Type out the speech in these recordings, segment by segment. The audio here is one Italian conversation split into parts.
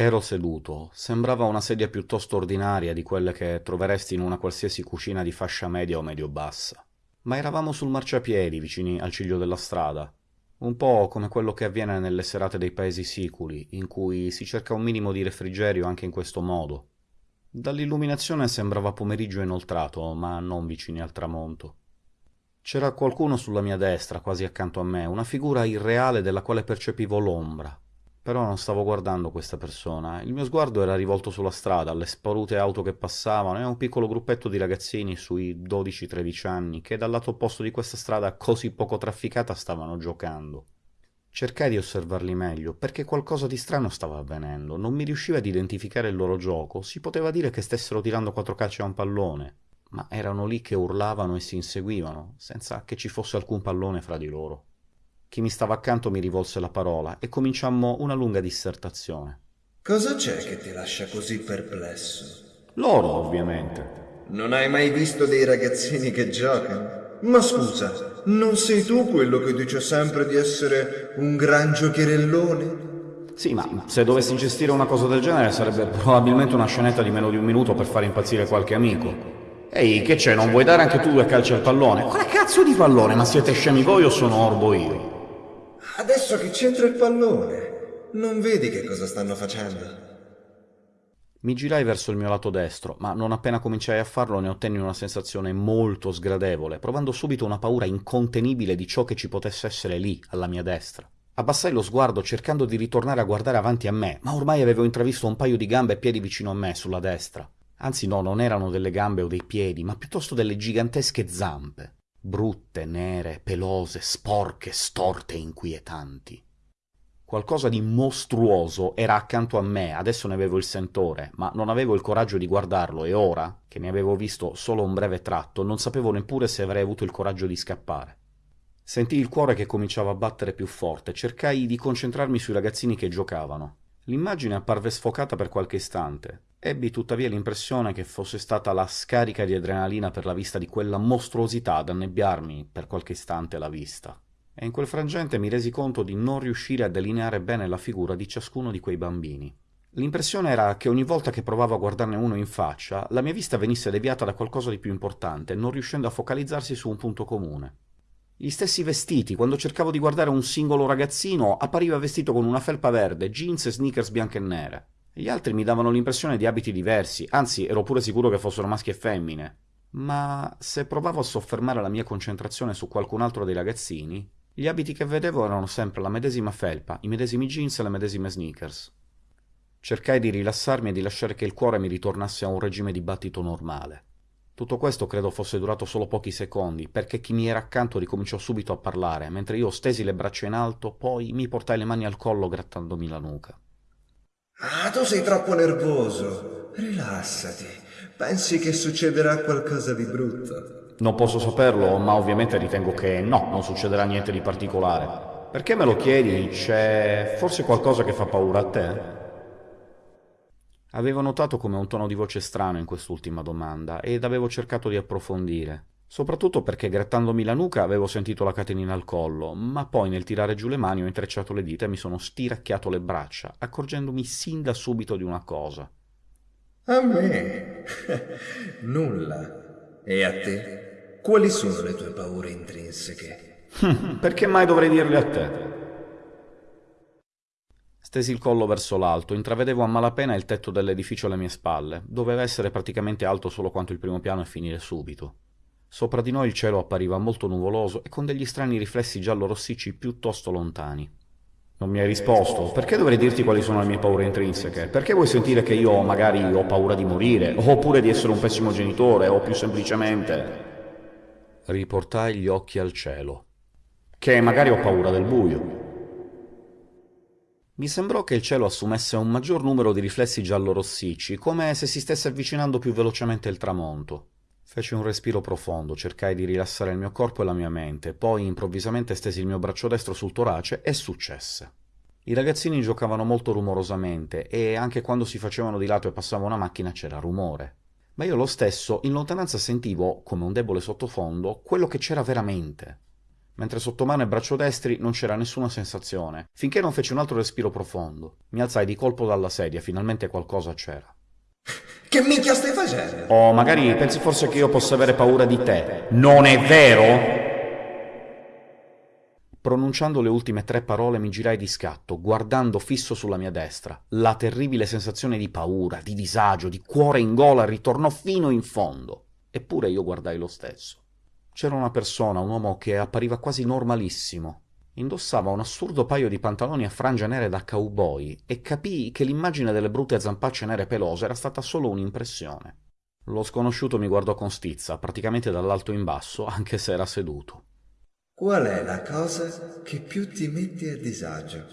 Ero seduto. Sembrava una sedia piuttosto ordinaria di quelle che troveresti in una qualsiasi cucina di fascia media o medio-bassa. Ma eravamo sul marciapiedi, vicini al ciglio della strada. Un po' come quello che avviene nelle serate dei paesi siculi, in cui si cerca un minimo di refrigerio anche in questo modo. Dall'illuminazione sembrava pomeriggio inoltrato, ma non vicini al tramonto. C'era qualcuno sulla mia destra, quasi accanto a me, una figura irreale della quale percepivo l'ombra, però non stavo guardando questa persona. Il mio sguardo era rivolto sulla strada, alle sparute auto che passavano e a un piccolo gruppetto di ragazzini sui 12-13 anni che dal lato opposto di questa strada così poco trafficata stavano giocando. Cercai di osservarli meglio, perché qualcosa di strano stava avvenendo. Non mi riusciva ad identificare il loro gioco. Si poteva dire che stessero tirando quattro calci a un pallone, ma erano lì che urlavano e si inseguivano, senza che ci fosse alcun pallone fra di loro. Chi mi stava accanto mi rivolse la parola e cominciammo una lunga dissertazione. Cosa c'è che ti lascia così perplesso? Loro, ovviamente. Non hai mai visto dei ragazzini che giocano? Ma scusa, non sei tu quello che dice sempre di essere un gran giocherellone? Sì, ma se dovessi gestire una cosa del genere sarebbe probabilmente una scenetta di meno di un minuto per far impazzire qualche amico. Ehi, che c'è, non vuoi dare anche tu due calci al pallone? Quale cazzo di pallone? Ma siete scemi voi o sono orbo io? Adesso che c'entra il pallone, non vedi che cosa stanno facendo? Mi girai verso il mio lato destro, ma non appena cominciai a farlo ne ottenni una sensazione molto sgradevole, provando subito una paura incontenibile di ciò che ci potesse essere lì, alla mia destra. Abbassai lo sguardo cercando di ritornare a guardare avanti a me, ma ormai avevo intravisto un paio di gambe e piedi vicino a me, sulla destra. Anzi no, non erano delle gambe o dei piedi, ma piuttosto delle gigantesche zampe brutte, nere, pelose, sporche, storte e inquietanti. Qualcosa di mostruoso era accanto a me, adesso ne avevo il sentore, ma non avevo il coraggio di guardarlo e ora, che ne avevo visto solo un breve tratto, non sapevo neppure se avrei avuto il coraggio di scappare. Sentii il cuore che cominciava a battere più forte, cercai di concentrarmi sui ragazzini che giocavano. L'immagine apparve sfocata per qualche istante. Ebbi tuttavia l'impressione che fosse stata la scarica di adrenalina per la vista di quella mostruosità ad annebbiarmi per qualche istante la vista. E in quel frangente mi resi conto di non riuscire a delineare bene la figura di ciascuno di quei bambini. L'impressione era che ogni volta che provavo a guardarne uno in faccia, la mia vista venisse deviata da qualcosa di più importante, non riuscendo a focalizzarsi su un punto comune. Gli stessi vestiti, quando cercavo di guardare un singolo ragazzino, appariva vestito con una felpa verde, jeans e sneakers bianche e nere. Gli altri mi davano l'impressione di abiti diversi, anzi ero pure sicuro che fossero maschi e femmine. Ma se provavo a soffermare la mia concentrazione su qualcun altro dei ragazzini, gli abiti che vedevo erano sempre la medesima felpa, i medesimi jeans e le medesime sneakers. Cercai di rilassarmi e di lasciare che il cuore mi ritornasse a un regime di battito normale. Tutto questo credo fosse durato solo pochi secondi, perché chi mi era accanto ricominciò subito a parlare, mentre io stesi le braccia in alto, poi mi portai le mani al collo grattandomi la nuca. Ah, tu sei troppo nervoso. Rilassati. Pensi che succederà qualcosa di brutto? Non posso saperlo, ma ovviamente ritengo che no, non succederà niente di particolare. Perché me lo chiedi? C'è forse qualcosa che fa paura a te? Avevo notato come un tono di voce strano in quest'ultima domanda ed avevo cercato di approfondire, soprattutto perché grattandomi la nuca avevo sentito la catenina al collo, ma poi nel tirare giù le mani ho intrecciato le dita e mi sono stiracchiato le braccia, accorgendomi sin da subito di una cosa. A me? Nulla. E a te? Quali sono le tue paure intrinseche? perché mai dovrei dirle a te? Stesi il collo verso l'alto, intravedevo a malapena il tetto dell'edificio alle mie spalle. Doveva essere praticamente alto solo quanto il primo piano e finire subito. Sopra di noi il cielo appariva molto nuvoloso e con degli strani riflessi giallo-rossicci piuttosto lontani. Non mi hai risposto. Perché dovrei dirti quali sono le mie paure intrinseche? Perché vuoi sentire che io magari ho paura di morire, oppure di essere un pessimo genitore, o più semplicemente... Riportai gli occhi al cielo. Che magari ho paura del buio. Mi sembrò che il cielo assumesse un maggior numero di riflessi giallo-rossicci, come se si stesse avvicinando più velocemente il tramonto. Feci un respiro profondo, cercai di rilassare il mio corpo e la mia mente, poi improvvisamente stesi il mio braccio destro sul torace e successe. I ragazzini giocavano molto rumorosamente e anche quando si facevano di lato e passava una macchina c'era rumore. Ma io lo stesso in lontananza sentivo, come un debole sottofondo, quello che c'era veramente. mentre sotto mano e braccio destri non c'era nessuna sensazione, finché non feci un altro respiro profondo. Mi alzai di colpo dalla sedia, finalmente qualcosa c'era. Che minchia stai facendo? Oh, magari pensi forse che io possa avere paura di te. Non è vero? Pronunciando le ultime tre parole mi girai di scatto, guardando fisso sulla mia destra. La terribile sensazione di paura, di disagio, di cuore in gola ritornò fino in fondo. Eppure io guardai lo stesso. C'era una persona, un uomo che appariva quasi normalissimo. Indossava un assurdo paio di pantaloni a frange nere da cowboy e capii che l'immagine delle brutte zampacce nere pelose era stata solo un'impressione. Lo sconosciuto mi guardò con stizza, praticamente dall'alto in basso, anche se era seduto. Qual è la cosa che più ti mette a disagio?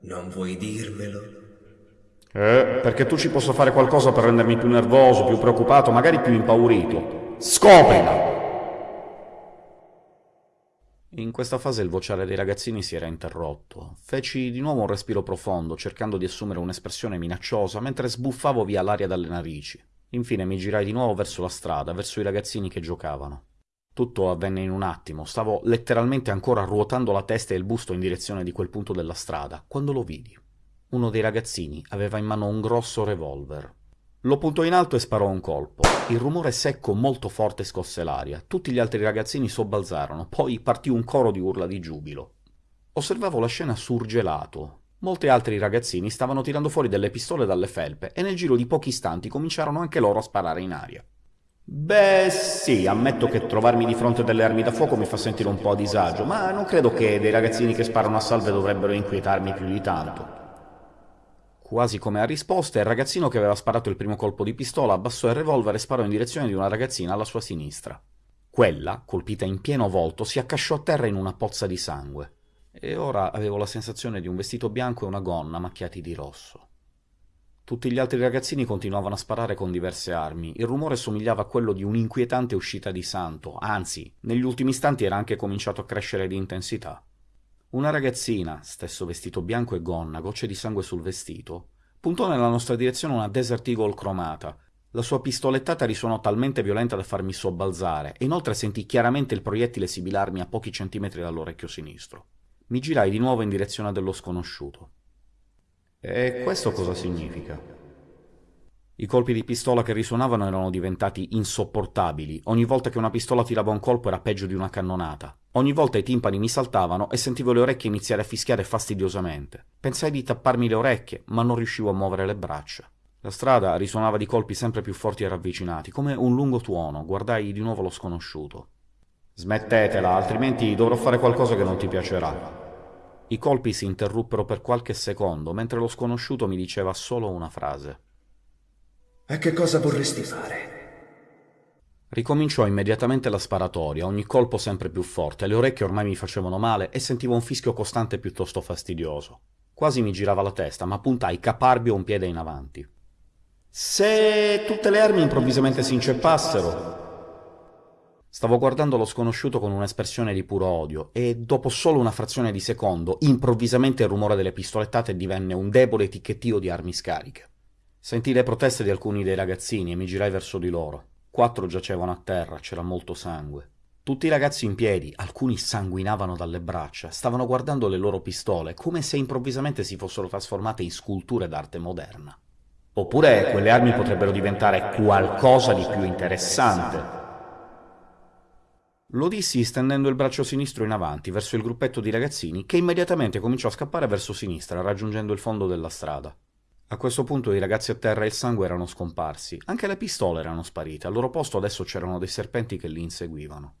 Non vuoi dirmelo? Eh, perché tu ci possa fare qualcosa per rendermi più nervoso, più preoccupato, magari più impaurito. Scoprila! In questa fase il vociare dei ragazzini si era interrotto. Feci di nuovo un respiro profondo, cercando di assumere un'espressione minacciosa, mentre sbuffavo via l'aria dalle narici. Infine mi girai di nuovo verso la strada, verso i ragazzini che giocavano. Tutto avvenne in un attimo, stavo letteralmente ancora ruotando la testa e il busto in direzione di quel punto della strada, quando lo vidi. Uno dei ragazzini aveva in mano un grosso revolver. Lo puntò in alto e sparò un colpo. Il rumore secco molto forte scosse l'aria. Tutti gli altri ragazzini sobbalzarono, poi partì un coro di urla di giubilo. Osservavo la scena surgelato. Molti altri ragazzini stavano tirando fuori delle pistole dalle felpe e nel giro di pochi istanti cominciarono anche loro a sparare in aria. Beh, sì, ammetto che trovarmi di fronte delle armi da fuoco mi fa sentire un po' a disagio, ma non credo che dei ragazzini che sparano a salve dovrebbero inquietarmi più di tanto. Quasi come a risposta, il ragazzino che aveva sparato il primo colpo di pistola abbassò il revolver e sparò in direzione di una ragazzina alla sua sinistra. Quella, colpita in pieno volto, si accasciò a terra in una pozza di sangue. E ora avevo la sensazione di un vestito bianco e una gonna macchiati di rosso. Tutti gli altri ragazzini continuavano a sparare con diverse armi. Il rumore somigliava a quello di un'inquietante uscita di santo, anzi, negli ultimi istanti era anche cominciato a crescere di intensità. Una ragazzina, stesso vestito bianco e gonna, gocce di sangue sul vestito, puntò nella nostra direzione una Desert Eagle cromata. La sua pistolettata risuonò talmente violenta da farmi sobbalzare, e inoltre sentii chiaramente il proiettile sibilarmi a pochi centimetri dall'orecchio sinistro. Mi girai di nuovo in direzione dello sconosciuto. E questo cosa significa? I colpi di pistola che risuonavano erano diventati insopportabili. Ogni volta che una pistola tirava un colpo era peggio di una cannonata. Ogni volta i timpani mi saltavano e sentivo le orecchie iniziare a fischiare fastidiosamente. Pensai di tapparmi le orecchie, ma non riuscivo a muovere le braccia. La strada risuonava di colpi sempre più forti e ravvicinati, come un lungo tuono. Guardai di nuovo lo sconosciuto. Smettetela, altrimenti dovrò fare qualcosa che non ti piacerà. I colpi si interruppero per qualche secondo, mentre lo sconosciuto mi diceva solo una frase. E che cosa vorresti fare? Ricominciò immediatamente la sparatoria, ogni colpo sempre più forte, le orecchie ormai mi facevano male e sentivo un fischio costante piuttosto fastidioso. Quasi mi girava la testa, ma puntai caparbio un piede in avanti. Se tutte le armi improvvisamente si inceppassero... Stavo guardando lo sconosciuto con un'espressione di puro odio e, dopo solo una frazione di secondo, improvvisamente il rumore delle pistolettate divenne un debole ticchettio di armi scariche. Sentii le proteste di alcuni dei ragazzini e mi girai verso di loro. Quattro giacevano a terra, c'era molto sangue. Tutti i ragazzi in piedi, alcuni sanguinavano dalle braccia, stavano guardando le loro pistole, come se improvvisamente si fossero trasformate in sculture d'arte moderna. Oppure quelle armi potrebbero diventare qualcosa di più interessante. Lo dissi stendendo il braccio sinistro in avanti, verso il gruppetto di ragazzini, che immediatamente cominciò a scappare verso sinistra, raggiungendo il fondo della strada. A questo punto i ragazzi a terra e il sangue erano scomparsi, anche le pistole erano sparite, al loro posto adesso c'erano dei serpenti che li inseguivano.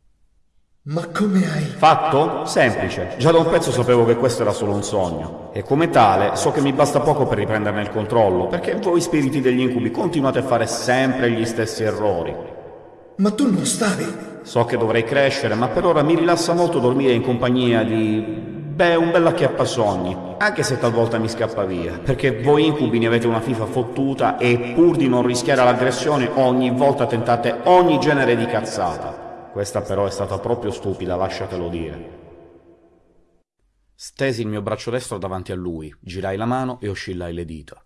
Ma come hai... Fatto? Semplice. Già da un pezzo sapevo che questo era solo un sogno. E come tale so che mi basta poco per riprenderne il controllo, perché voi spiriti degli incubi continuate a fare sempre gli stessi errori. Ma tu non stavi... So che dovrei crescere, ma per ora mi rilassa molto dormire in compagnia di Beh, un bel acchiappasogni, anche se talvolta mi scappa via, perché voi incubi ne avete una fifa fottuta e pur di non rischiare l'aggressione ogni volta tentate ogni genere di cazzata. Questa però è stata proprio stupida, lasciatelo dire. Stesi il mio braccio destro davanti a lui, girai la mano e oscillai le dita.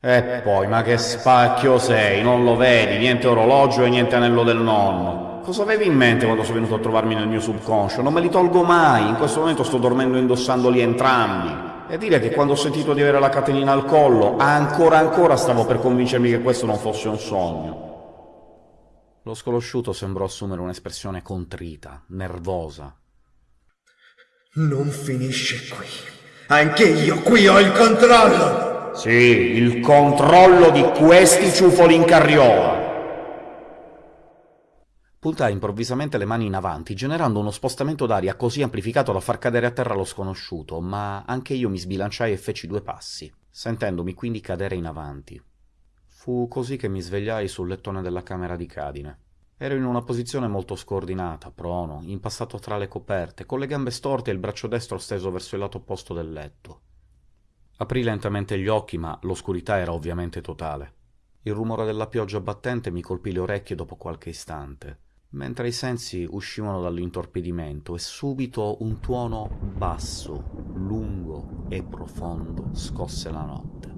E poi, ma che spacchio sei, non lo vedi, niente orologio e niente anello del nonno. Cosa avevi in mente quando sei venuto a trovarmi nel mio subconscio? Non me li tolgo mai, in questo momento sto dormendo indossandoli entrambi. E dire che quando ho sentito di avere la catenina al collo, ancora ancora stavo per convincermi che questo non fosse un sogno. Lo sconosciuto sembrò assumere un'espressione contrita, nervosa. Non finisce qui. Anche io qui ho il controllo! Sì, il controllo di questi ciufoli in carriola! Puntai improvvisamente le mani in avanti, generando uno spostamento d'aria così amplificato da far cadere a terra lo sconosciuto, ma anche io mi sbilanciai e feci due passi, sentendomi quindi cadere in avanti. Fu così che mi svegliai sul lettone della camera di Cadine. Ero in una posizione molto scordinata, prono, impassato tra le coperte, con le gambe storte e il braccio destro steso verso il lato opposto del letto. Aprì lentamente gli occhi, ma l'oscurità era ovviamente totale. Il rumore della pioggia battente mi colpì le orecchie dopo qualche istante mentre i sensi uscivano dall'intorpidimento e subito un tuono basso, lungo e profondo scosse la notte.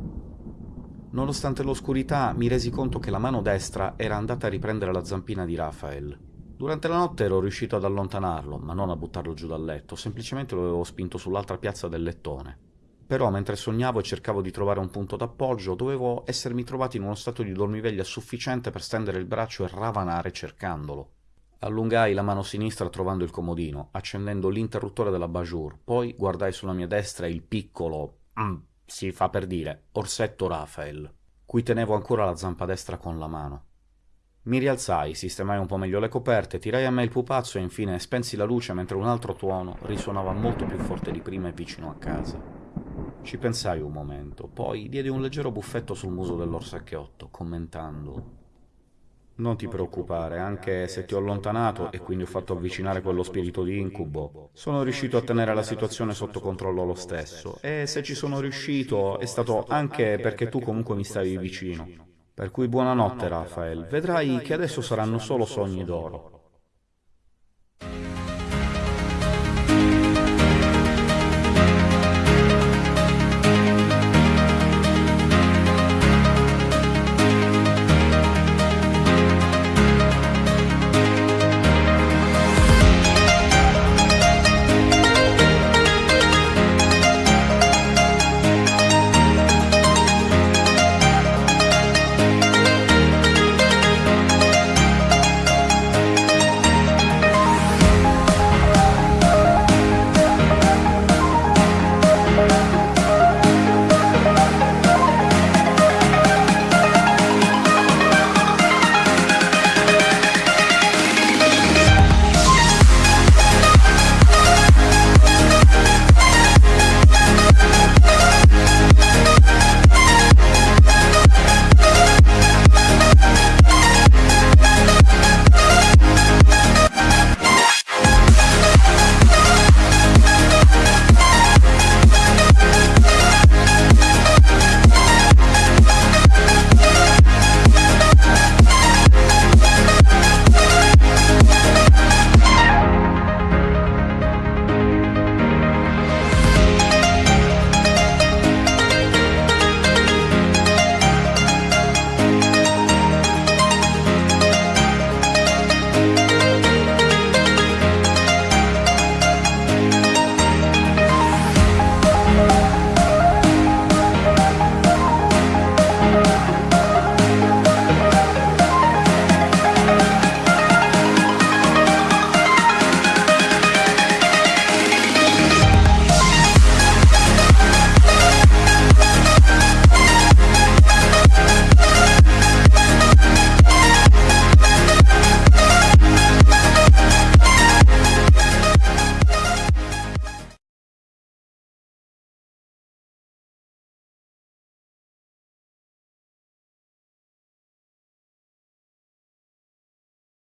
Nonostante l'oscurità mi resi conto che la mano destra era andata a riprendere la zampina di Raphael. Durante la notte ero riuscito ad allontanarlo, ma non a buttarlo giù dal letto, semplicemente lo avevo spinto sull'altra piazza del lettone. Però mentre sognavo e cercavo di trovare un punto d'appoggio, dovevo essermi trovato in uno stato di dormiveglia sufficiente per stendere il braccio e ravanare cercandolo. Allungai la mano sinistra trovando il comodino, accendendo l'interruttore della Bajour, poi guardai sulla mia destra il piccolo, mm, si fa per dire, orsetto Rafael, cui tenevo ancora la zampa destra con la mano. Mi rialzai, sistemai un po' meglio le coperte, tirai a me il pupazzo e infine spensi la luce mentre un altro tuono risuonava molto più forte di prima e vicino a casa. Ci pensai un momento, poi diedi un leggero buffetto sul muso dell'orsacchiotto, commentando non ti preoccupare, anche se ti ho allontanato e quindi ho fatto avvicinare quello spirito di incubo, sono riuscito a tenere la situazione sotto controllo lo stesso, e se ci sono riuscito è stato anche perché tu comunque mi stavi vicino. Per cui buonanotte, Rafael. Vedrai che adesso saranno solo sogni d'oro.